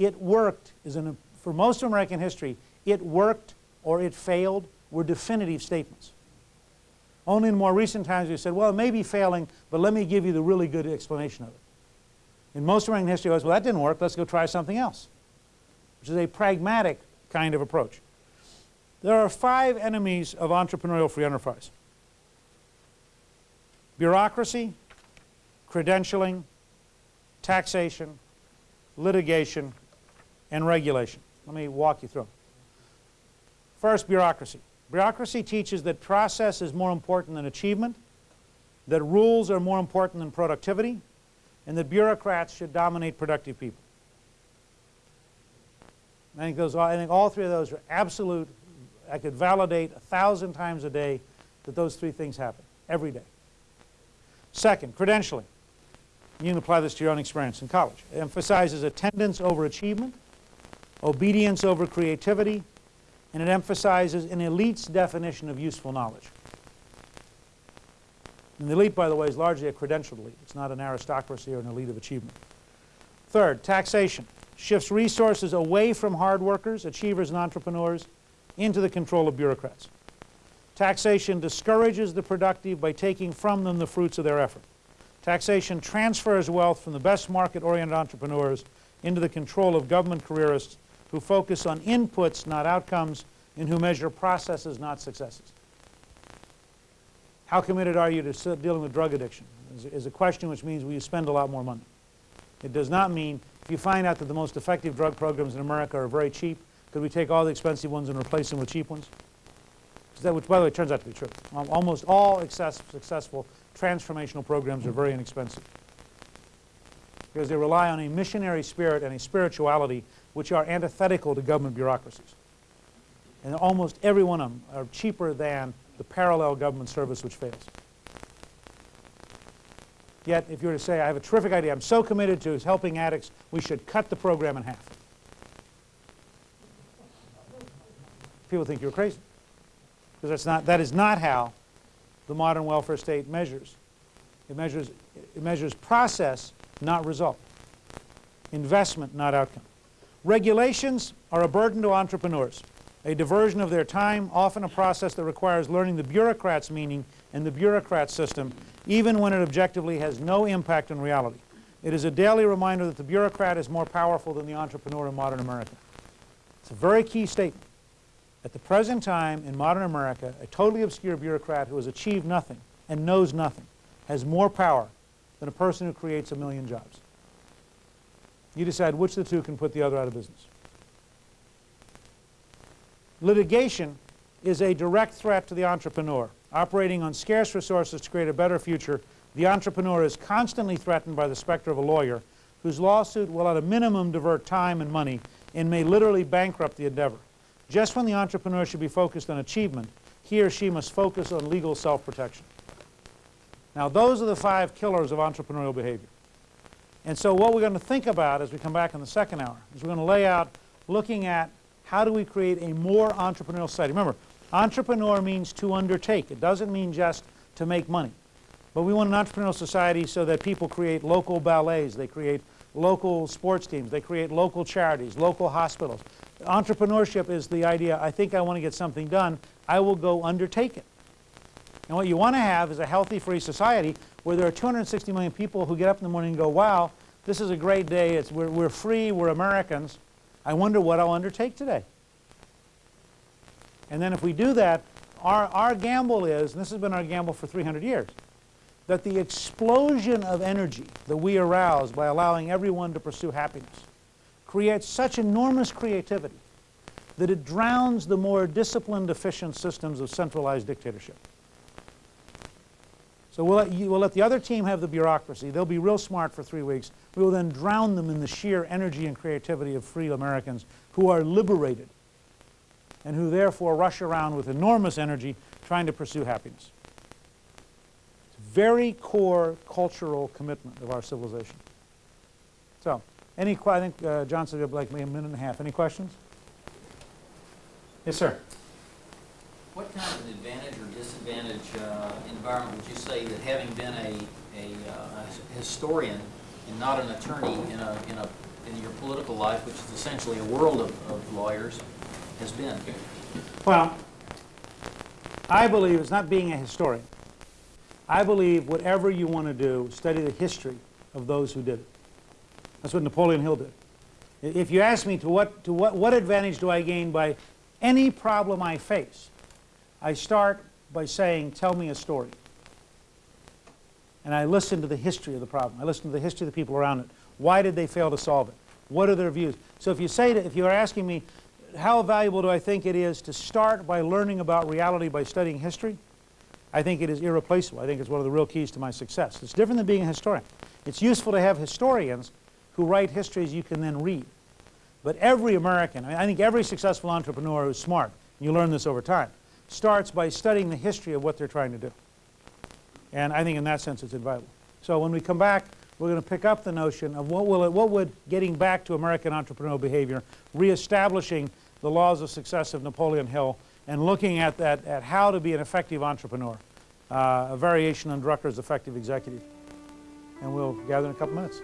it worked is an, for most of American history, it worked or it failed were definitive statements. Only in more recent times we said, well, it may be failing, but let me give you the really good explanation of it. In most of American history, it was, well, that didn't work, let's go try something else, which is a pragmatic kind of approach. There are five enemies of entrepreneurial free enterprise. Bureaucracy, credentialing, taxation, litigation, and regulation. Let me walk you through. First, bureaucracy. Bureaucracy teaches that process is more important than achievement, that rules are more important than productivity, and that bureaucrats should dominate productive people. I think, those, I think all three of those are absolute. I could validate a thousand times a day that those three things happen every day. Second, credentialing. You can apply this to your own experience in college. It emphasizes attendance over achievement, obedience over creativity, and it emphasizes an elite's definition of useful knowledge. And the elite, by the way, is largely a credentialed elite. It's not an aristocracy or an elite of achievement. Third, taxation shifts resources away from hard workers, achievers, and entrepreneurs into the control of bureaucrats. Taxation discourages the productive by taking from them the fruits of their effort. Taxation transfers wealth from the best market-oriented entrepreneurs into the control of government careerists who focus on inputs, not outcomes, and who measure processes, not successes. How committed are you to dealing with drug addiction is, a question which means will you spend a lot more money. It does not mean if you find out that the most effective drug programs in America are very cheap, could we take all the expensive ones and replace them with cheap ones? That, which, by the way, turns out to be true. Almost all successful transformational programs are very inexpensive because they rely on a missionary spirit and a spirituality which are antithetical to government bureaucracies. And almost every one of them are cheaper than the parallel government service which fails. Yet, if you were to say, I have a terrific idea, I'm so committed to helping addicts, we should cut the program in half. People think you're crazy. Because that's not, that is not how the modern welfare state measures. It measures, it measures process, not result. Investment, not outcome. Regulations are a burden to entrepreneurs, a diversion of their time, often a process that requires learning the bureaucrat's meaning and the bureaucrat system, even when it objectively has no impact on reality. It is a daily reminder that the bureaucrat is more powerful than the entrepreneur in modern America. It's a very key statement. At the present time in modern America, a totally obscure bureaucrat who has achieved nothing and knows nothing has more power than a person who creates a million jobs. You decide which of the two can put the other out of business. Litigation is a direct threat to the entrepreneur. Operating on scarce resources to create a better future, the entrepreneur is constantly threatened by the specter of a lawyer whose lawsuit will at a minimum divert time and money and may literally bankrupt the endeavor. Just when the entrepreneur should be focused on achievement, he or she must focus on legal self-protection. Now those are the five killers of entrepreneurial behavior. And so what we're going to think about as we come back in the second hour is we're going to lay out looking at how do we create a more entrepreneurial society. Remember, entrepreneur means to undertake. It doesn't mean just to make money. But we want an entrepreneurial society so that people create local ballets, they create local sports teams, they create local charities, local hospitals. Entrepreneurship is the idea, I think I want to get something done, I will go undertake it. And what you want to have is a healthy, free society where there are 260 million people who get up in the morning and go, wow, this is a great day, it's, we're, we're free, we're Americans, I wonder what I'll undertake today. And then if we do that, our, our gamble is, and this has been our gamble for 300 years, that the explosion of energy that we arouse by allowing everyone to pursue happiness creates such enormous creativity that it drowns the more disciplined, efficient systems of centralized dictatorship. So we'll let, you, we'll let the other team have the bureaucracy. They'll be real smart for three weeks. We will then drown them in the sheer energy and creativity of free Americans who are liberated and who therefore rush around with enormous energy trying to pursue happiness. It's a very core cultural commitment of our civilization. So, any, I think uh, John said like maybe a minute and a half. Any questions? Yes, sir. What kind of an advantage or disadvantage uh, environment would you say that having been a, a, uh, historian and not an attorney in, a, in, a, in your political life, which is essentially a world of, of lawyers, has been? Well, I believe it's not being a historian. I believe whatever you want to do, study the history of those who did it. That's what Napoleon Hill did. If you ask me to what, to what, what advantage do I gain by any problem I face, I start by saying, tell me a story. And I listen to the history of the problem. I listen to the history of the people around it. Why did they fail to solve it? What are their views? So if you say to, if you're asking me, how valuable do I think it is to start by learning about reality by studying history? I think it is irreplaceable. I think it's one of the real keys to my success. It's different than being a historian. It's useful to have historians who write histories you can then read. But every American, I, mean, I think every successful entrepreneur who's smart, and you learn this over time, starts by studying the history of what they're trying to do. And I think in that sense it's invaluable. So when we come back, we're going to pick up the notion of what, will it, what would getting back to American entrepreneurial behavior, reestablishing the laws of success of Napoleon Hill, and looking at, that, at how to be an effective entrepreneur, uh, a variation on Drucker's effective executive. And we'll gather in a couple minutes.